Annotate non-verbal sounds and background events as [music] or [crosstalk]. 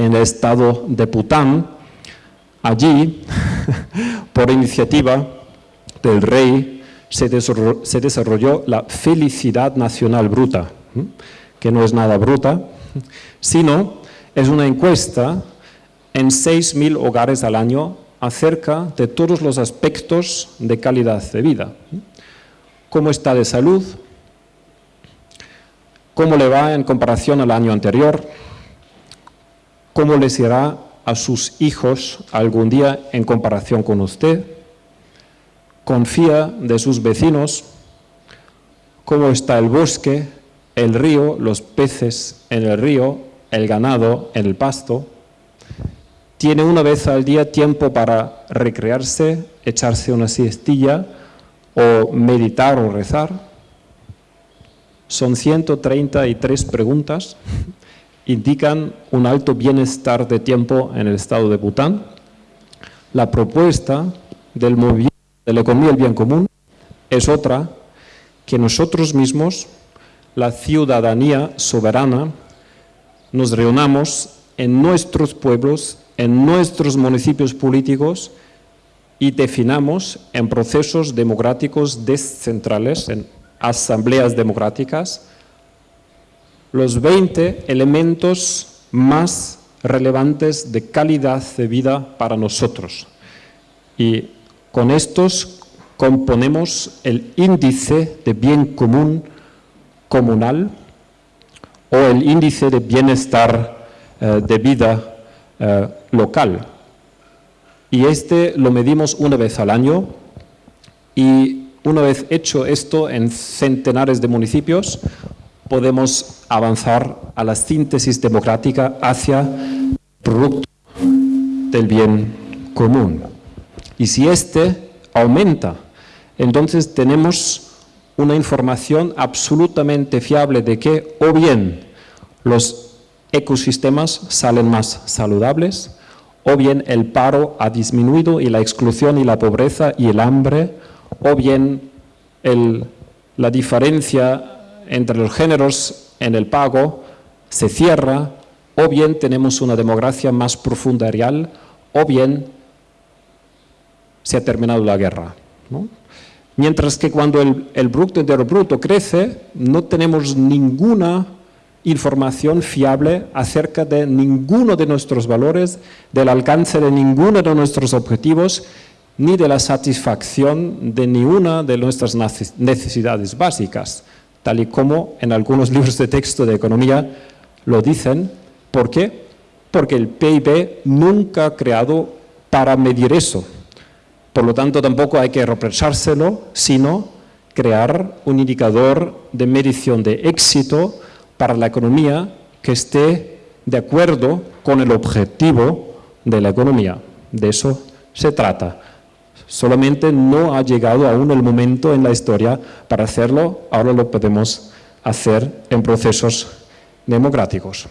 en el estado de Pután. Allí, [laughs] por iniciativa del rey, se desarrolló, la felicidad nacional bruta, que no es nada bruta, sino es una encuesta en 6.000 hogares al año acerca de todos los aspectos de calidad de vida. ¿Cómo está de salud? ¿Cómo le va en comparación al año anterior? ¿Cómo les irá a sus hijos algún día en comparación con usted? ¿Confía de sus vecinos? ¿Cómo está el bosque, el río, los peces en el río, el ganado en el pasto? tiene una vez al día tiempo para recrearse, echarse una siestilla o meditar o rezar. Son 133 preguntas, indican un alto bienestar de tiempo en el estado de Bután. La propuesta del movimiento de la economía del bien común es otra, que nosotros mismos, la ciudadanía soberana, nos reunamos en nuestros pueblos en nuestros municipios políticos y definamos en procesos democráticos descentrales, en asambleas democráticas, los 20 elementos más relevantes de calidad de vida para nosotros. Y con estos componemos el índice de bien común comunal o el índice de bienestar eh, de vida eh, local. Y este lo medimos una vez al año y una vez hecho esto en centenares de municipios, podemos avanzar a la síntesis democrática hacia el producto del bien común. Y si este aumenta, entonces tenemos una información absolutamente fiable de que o bien los ecosistemas salen más saludables, o bien el paro ha disminuido y la exclusión y la pobreza y el hambre, o bien la diferencia entre los géneros en el pago se cierra, o bien tenemos una democracia más profunda real, o bien se ha terminado la guerra. Mientras que cuando el, el Bruto Entero Bruto crece, no tenemos ninguna información fiable acerca de ninguno de nuestros valores, del alcance de ninguno de nuestros objetivos, ni de la satisfacción de ninguna de nuestras necesidades básicas, tal y como en algunos libros de texto de economía lo dicen. ¿Por qué? Porque el PIB nunca ha creado para medir eso. Por lo tanto, tampoco hay que reprochárselo, sino crear un indicador de medición de éxito para la economía que esté de acuerdo con el objetivo de la economía. De eso se trata. Solamente no ha llegado aún el momento en la historia para hacerlo, ahora lo podemos hacer en procesos democráticos.